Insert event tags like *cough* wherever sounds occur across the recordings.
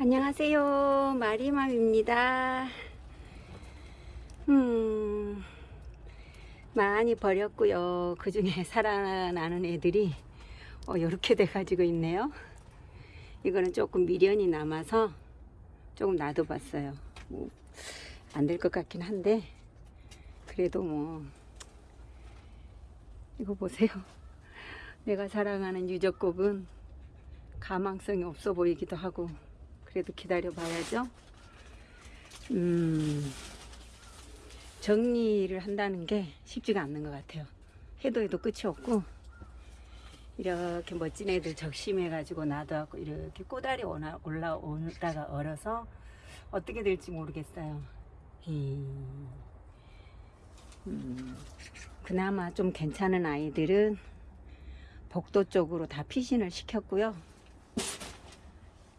안녕하세요. 마리맘입니다. 음, 많이 버렸고요. 그 중에 *laughs* 살아나는 애들이 어, 이렇게 돼 가지고 있네요. 이거는 조금 미련이 남아서 조금 놔둬봤어요. 뭐, 안될 것 같긴 한데, 그래도 뭐, 이거 보세요. 내가 사랑하는 유적곡은 가망성이 없어 보이기도 하고, 그래도 기다려 봐야죠. 음, 정리를 한다는 게 쉽지가 않는 것 같아요. 해도 해도 끝이 없고, 이렇게 멋진 애들 적심해 가지고 놔둬갖고 이렇게 꼬다리 올라- 올라오다가 얼어서 어떻게 될지 모르겠어요. 음, 음, 그나마 좀 괜찮은 아이들은 복도 쪽으로 다 피신을 시켰고요.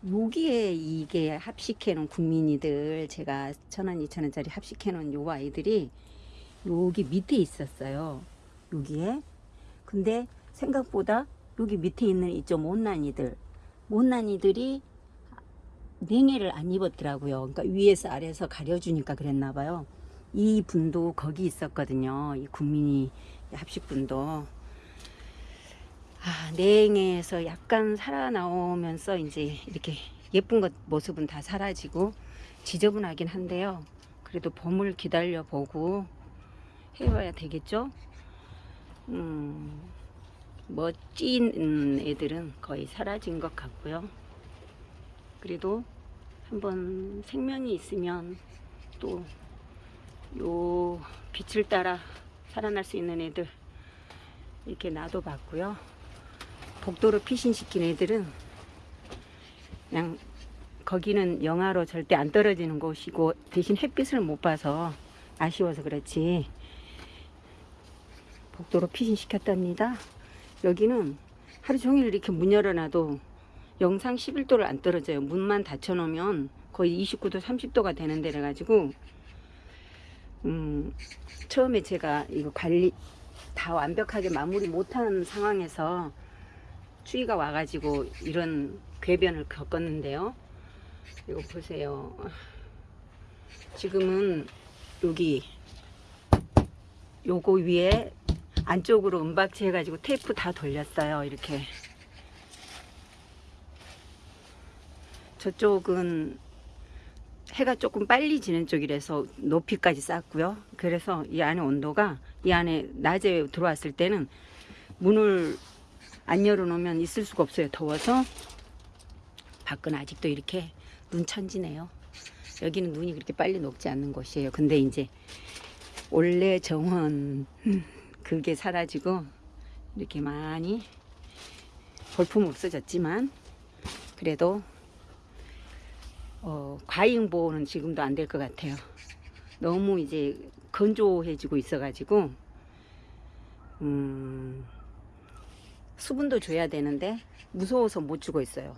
여기에 이게 합식해 놓은 국민이들 제가 천원 이천원짜리 합식해 놓은 요 아이들이 여기 밑에 있었어요. 여기에. 근데 생각보다 여기 밑에 있는 이 좀 못난이들 못난이들이 냉해를 안 입었더라고요. 그러니까 위에서 아래에서 가려주니까 그랬나 봐요. 이 분도 거기 있었거든요. 이 국민이 합식분도 아, 냉해에서 약간 살아나오면서 이제 이렇게 예쁜 것 모습은 다 사라지고 지저분하긴 한데요. 그래도 봄을 기다려 보고 해봐야 되겠죠. 음, 멋진 음, 애들은 거의 사라진 것 같고요. 그래도 한번 생명이 있으면 또 요 빛을 따라 살아날 수 있는 애들 이렇게 놔둬 봤고요. 복도로 피신시킨 애들은 그냥 거기는 영하로 절대 안 떨어지는 곳이고 대신 햇빛을 못 봐서 아쉬워서 그렇지 복도로 피신시켰답니다. 여기는 하루 종일 이렇게 문 열어놔도 영상 11도를 안 떨어져요. 문만 닫혀 놓으면 거의 29도, 30도가 되는 데라 가지고 음, 처음에 제가 이거 관리 다 완벽하게 마무리 못한 상황에서 추위가 와가지고 이런 궤변을 겪었는데요. 이거 보세요. 지금은 여기 요거 위에 안쪽으로 은박지 해가지고 테이프 다 돌렸어요. 이렇게 저쪽은 해가 조금 빨리 지는 쪽이라서 높이까지 쌓고요. 그래서 이 안에 온도가 이 안에 낮에 들어왔을 때는 문을 안 열어놓으면 있을 수가 없어요. 더워서 밖은 아직도 이렇게 눈천지네요. 여기는 눈이 그렇게 빨리 녹지 않는 곳이에요. 근데 이제 원래 정원 그게 사라지고 이렇게 많이 볼품 없어졌지만 그래도 어, 과잉 보호는 지금도 안 될 것 같아요. 너무 이제 건조해지고 있어가지고 음, 수분도 줘야 되는데 무서워서 못 주고 있어요.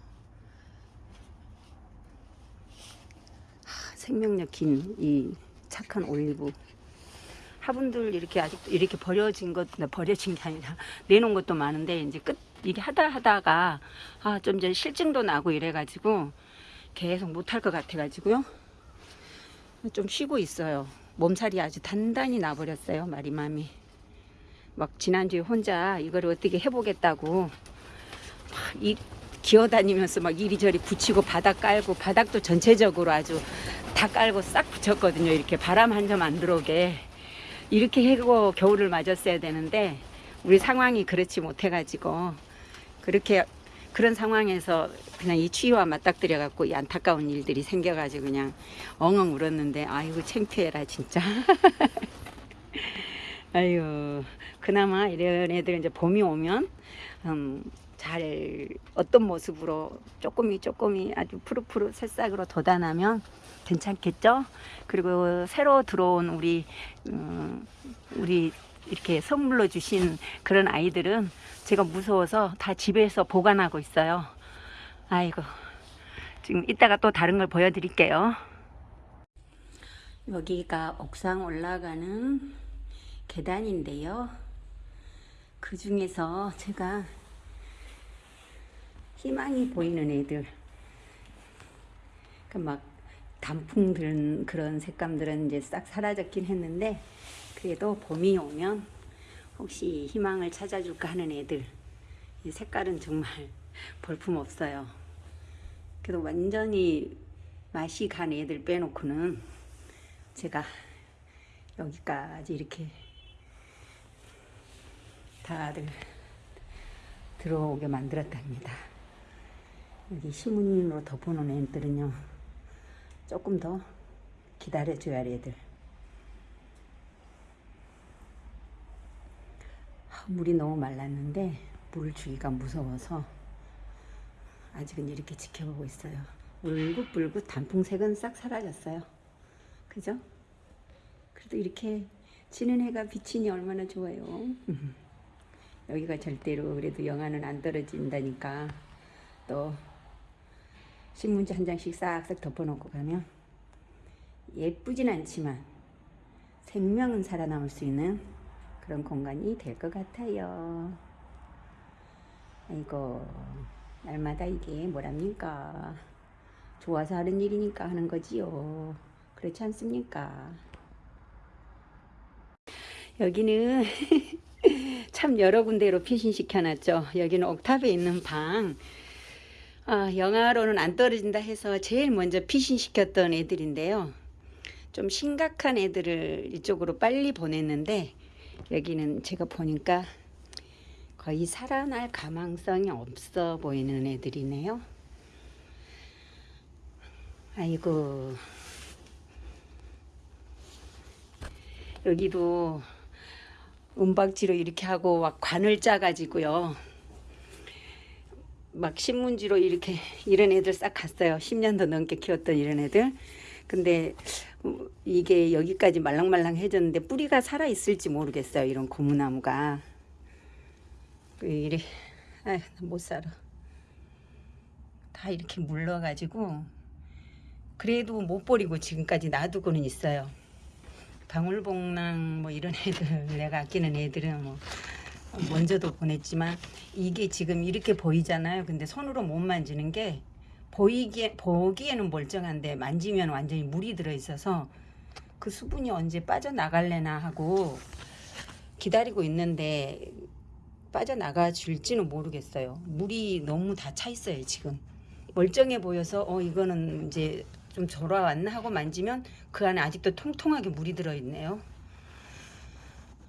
하, 생명력 긴 이 착한 올리브 화분들 이렇게 아직도 이렇게 버려진 것 버려진 게 아니라 *laughs* 내놓은 것도 많은데 이제 끝 이게 하다 하다가 아 좀 이제 실증도 나고 이래 가지고 계속 못할 것 같아 가지고요. 좀 쉬고 있어요. 몸살이 아주 단단히 나버렸어요. 마리맘이. 막 지난주에 혼자 이걸 어떻게 해보겠다고 이 기어다니면서 막 이리저리 붙이고 바닥 깔고 바닥도 전체적으로 아주 다 깔고 싹 붙였거든요. 이렇게 바람 한 점 안 들어오게 이렇게 해고 겨울을 맞았어야 되는데 우리 상황이 그렇지 못해 가지고 그렇게 그런 상황에서 그냥 이 추위와 맞닥뜨려 갖고 이 안타까운 일들이 생겨 가지고 그냥 엉엉 울었는데 아이고 창피해라 진짜 *laughs* 아유 그나마 이런 애들 이제 봄이 오면 음, 잘 어떤 모습으로 조금이 조금이 아주 푸릇푸릇 새싹으로 돋아나면 괜찮겠죠 그리고 새로 들어온 우리 음, 우리 이렇게 선물로 주신 그런 아이들은 제가 무서워서 다 집에서 보관하고 있어요. 아이고 지금 이따가 또 다른 걸 보여드릴게요. 여기가 옥상 올라가는 계단인데요. 그 중에서 제가 희망이 보이는 애들 그러니까 막 단풍 든 그런 색감들은 이제 싹 사라졌긴 했는데 그래도 봄이 오면 혹시 희망을 찾아줄까 하는 애들 이 색깔은 정말 *laughs* 볼품 없어요. 그래도 완전히 맛이 간 애들 빼놓고는 제가 여기까지 이렇게 다들 들어오게 만들었답니다. 여기 신문으로 덮어놓은 애들은요 조금 더 기다려줘야 할 애들. 아, 물이 너무 말랐는데 물을 주기가 무서워서 아직은 이렇게 지켜보고 있어요. 울긋불긋 단풍색은 싹 사라졌어요. 그죠? 그래도 이렇게 지는 해가 비치니 얼마나 좋아요. *laughs* 음. 여기가 절대로 그래도 영하는 안 떨어진다니까 또 신문지 한 장씩 싹싹 덮어놓고 가면 예쁘진 않지만 생명은 살아남을 수 있는 그런 공간이 될 것 같아요. 아이고 날마다 이게 뭐랍니까? 좋아서 하는 일이니까 하는 거지요. 그렇지 않습니까? 여기는 *laughs* 참 여러 군데로 피신시켜놨죠. 여기는 옥탑에 있는 방. 아, 영하로는 안 떨어진다 해서 제일 먼저 피신시켰던 애들인데요. 좀 심각한 애들을 이쪽으로 빨리 보냈는데 여기는 제가 보니까 거의 살아날 가망성이 없어 보이는 애들이네요. 아이고. 여기도 은박지로 이렇게 하고 막 관을 짜가지고요. 막 신문지로 이렇게 이런 애들 싹 갔어요. 10년도 넘게 키웠던 이런 애들. 근데 어, 이게 여기까지 말랑말랑해졌는데 뿌리가 살아 있을지 모르겠어요. 이런 고무나무가. 그 이래 아못 살아. 다 이렇게 물러가지고 그래도 못 버리고 지금까지 놔두고는 있어요. 방울복랑 뭐 이런 *laughs* 애들 내가 아끼는 애들은 뭐 먼저도 보냈지만 이게 지금 이렇게 보이잖아요. 근데 손으로 못 만지는 게 보이기에 보기에는 멀쩡한데 만지면 완전히 물이 들어 있어서 그 수분이 언제 빠져나갈래나 하고 기다리고 있는데 빠져나가 줄지는 모르겠어요. 물이 너무 다 차 있어요, 지금. 멀쩡해 보여서 어 이거는 이제 좀 졸아왔나 하고 만지면 그 안에 아직도 통통하게 물이 들어 있네요.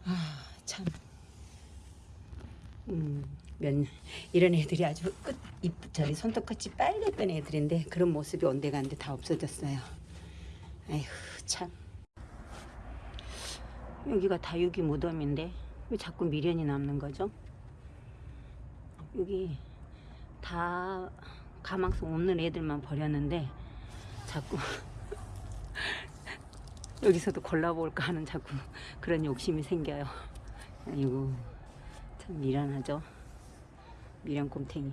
아, 참. 음, 면 이런 애들이 아주 끝, 잎, 저리 손톱같이 빨갛던 애들인데 그런 모습이 온데간데 다 없어졌어요. 아휴, 참. 여기가 다육이 무덤인데 왜 자꾸 미련이 남는 거죠? 여기 다 가망성 없는 애들만 버렸는데 자꾸 *laughs* 여기서도 골라볼까 하는 자꾸 그런 욕심이 생겨요. 아이고 참 미련하죠. 미련 곰탱이.